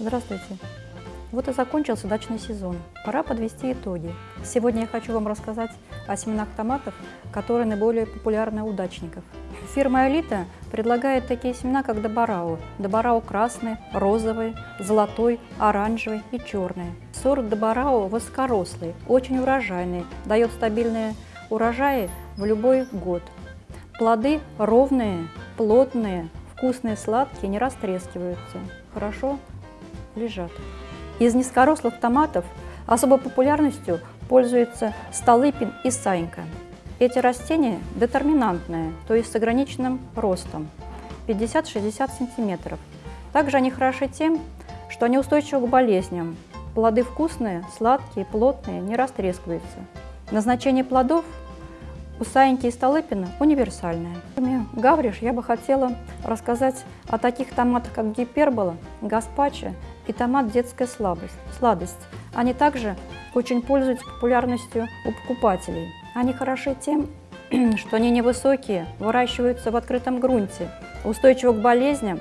Здравствуйте! Вот и закончился дачный сезон. Пора подвести итоги. Сегодня я хочу вам рассказать о семенах томатов, которые наиболее популярны у дачников. Фирма «Элита» предлагает такие семена, как Добарау. Добарау красный, розовый, золотой, оранжевый и черный. Сорт Добарау высокорослый, очень урожайный, дает стабильные урожаи в любой год. Плоды ровные, плотные, вкусные, сладкие, не растрескиваются. Хорошо лежат. Из низкорослых томатов особой популярностью пользуются столыпин и сайнка. Эти растения детерминантные, то есть с ограниченным ростом 50-60 см. Также они хороши тем, что они устойчивы к болезням. Плоды вкусные, сладкие, плотные, не растрескиваются. Назначение плодов у Саиньки и Столыпина универсальное. Кроме Гавриш я бы хотела рассказать о таких томатах, как гипербола, гаспачо и томат детская слабость, сладость. Они также очень пользуются популярностью у покупателей. Они хороши тем, что они невысокие, выращиваются в открытом грунте, устойчивы к болезням.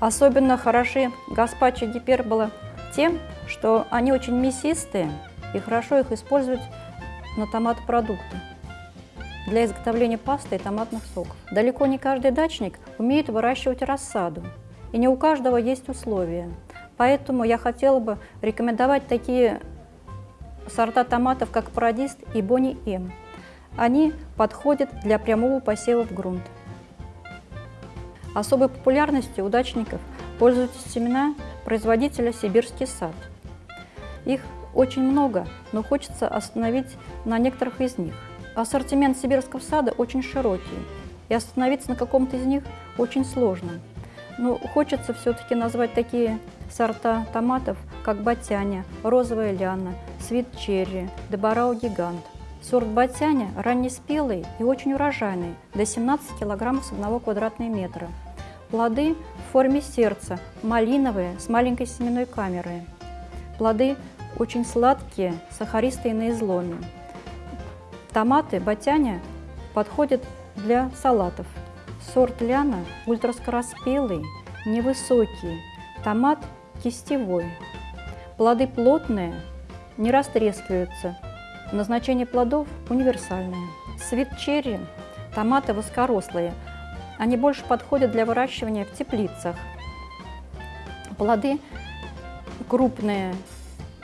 Особенно хороши гаспачо гипербола тем, что они очень мясистые и хорошо их использовать на томат-продукты для изготовления пасты и томатных соков. Далеко не каждый дачник умеет выращивать рассаду, и не у каждого есть условия. Поэтому я хотела бы рекомендовать такие сорта томатов, как Парадист и Бонни М. Они подходят для прямого посева в грунт. Особой популярностью у дачников пользуются семена производителя «Сибирский сад». Их очень много, но хочется остановить на некоторых из них. Ассортимент сибирского сада очень широкий, и остановиться на каком-то из них очень сложно. Но хочется все-таки назвать такие сорта томатов, как батяня, розовая ляна, свит черри, дебарау гигант. Сорт батяня раннеспелый и очень урожайный, до 17 кг с 1 квадратного метра. Плоды в форме сердца, малиновые, с маленькой семенной камерой. Плоды очень сладкие, сахаристые на изломе. Томаты батяня подходят для салатов. Сорт ляна ультраскороспелый, невысокий, томат кистевой. Плоды плотные, не растрескиваются. Назначение плодов универсальное. Свит черри, томаты высокорослые. Они больше подходят для выращивания в теплицах. Плоды крупные,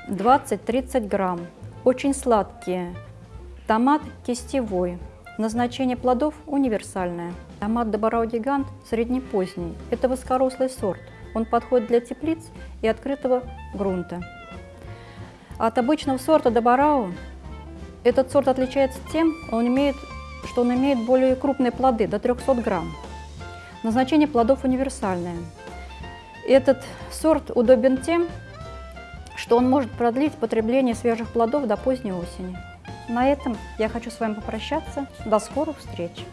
20-30 грамм, очень сладкие, Томат кистевой. Назначение плодов универсальное. Томат Добарау Гигант среднепоздний. Это высокорослый сорт. Он подходит для теплиц и открытого грунта. От обычного сорта Добарау этот сорт отличается тем, он имеет, что он имеет более крупные плоды, до 300 грамм. Назначение плодов универсальное. Этот сорт удобен тем, что он может продлить потребление свежих плодов до поздней осени. На этом я хочу с вами попрощаться. До скорых встреч!